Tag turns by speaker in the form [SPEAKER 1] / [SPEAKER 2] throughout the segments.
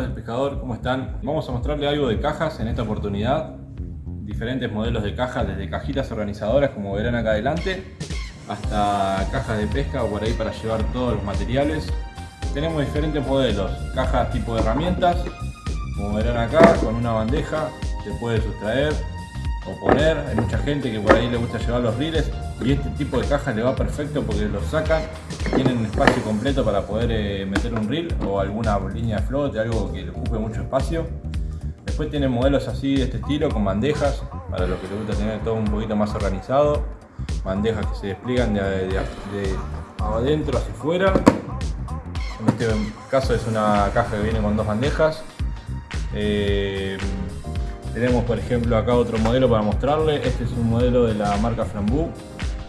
[SPEAKER 1] del pescador, ¿cómo están? Vamos a mostrarle algo de cajas en esta oportunidad. Diferentes modelos de cajas, desde cajitas organizadoras como verán acá adelante, hasta cajas de pesca o por ahí para llevar todos los materiales. Tenemos diferentes modelos, cajas tipo de herramientas, como verán acá, con una bandeja, se puede sustraer o poner. Hay mucha gente que por ahí le gusta llevar los riles y este tipo de cajas le va perfecto porque los sacan, tienen espacio completo para poder eh, meter un reel o alguna línea de flote, algo que le ocupe mucho espacio. Después tienen modelos así de este estilo con bandejas, para los que les gusta tener todo un poquito más organizado. Bandejas que se despliegan de, adentro hacia afuera. En este caso es una caja que viene con dos bandejas. Eh, tenemos por ejemplo acá otro modelo para mostrarle. Este es un modelo de la marca Frambu.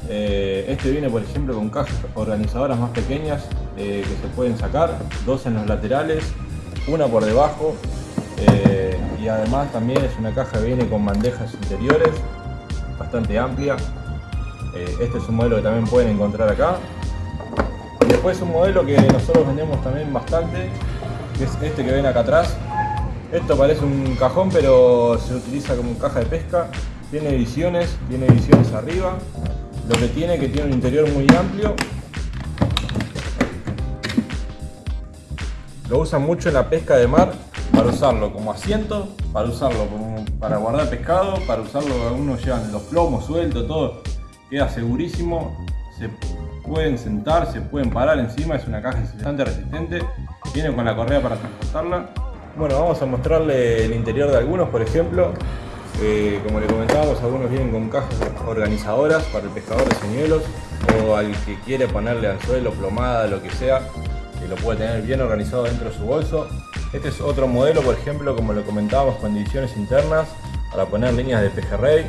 [SPEAKER 1] Eh, este viene por ejemplo con cajas organizadoras más pequeñas eh, que se pueden sacar, dos en los laterales, una por debajo eh, y además también es una caja que viene con bandejas interiores bastante amplia. este es un modelo que también pueden encontrar acá. Y después un modelo que nosotros vendemos también bastante, que es este que ven acá atrás. Esto parece un cajón pero se utiliza como caja de pesca. Tiene ediciones, tiene ediciones arriba lo que tiene que tiene un interior muy amplio. Lo usan mucho en la pesca de mar para usarlo como asiento, para usarlo para guardar pescado, para usarlo, algunos llevan los plomos sueltos, todo queda segurísimo. Se pueden sentar, se pueden parar encima, es una caja bastante resistente. Viene con la correa para transportarla. Bueno, vamos a mostrarle el interior de algunos, por ejemplo. Eh, como le comentábamos, algunos vienen con cajas organizadoras para el pescador de señuelos o al que quiere ponerle anzuelo, plomada, lo que sea, que lo puede tener bien organizado dentro de su bolso. Este es otro modelo, por ejemplo, como lo comentábamos, con divisiones internas para poner líneas de pejerrey.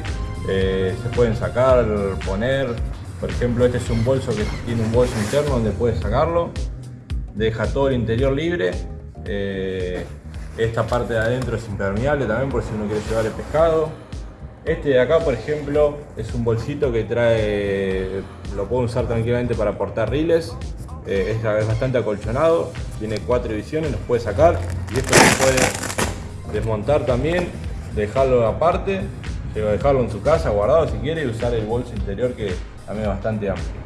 [SPEAKER 1] Eh, se pueden sacar, poner, por ejemplo, este es un bolso que tiene un bolso interno donde puedes sacarlo. Deja todo el interior libre. Eh, esta parte de adentro es impermeable también por si uno quiere llevar el pescado. Este de acá, por ejemplo, es un bolsito que trae, lo puedo usar tranquilamente para portar riles. Eh, es, bastante acolchonado, tiene cuatro divisiones, los puede sacar. Y esto se puede desmontar también, dejarlo aparte, dejarlo en su casa guardado si quiere y usar el bolso interior que también es bastante amplio.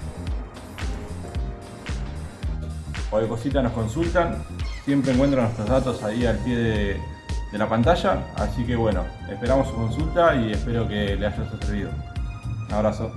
[SPEAKER 1] Cualquier cosita nos consultan, siempre encuentran nuestros datos ahí al pie de, la pantalla, así que bueno, esperamos su consulta y espero que le haya servido. Un abrazo.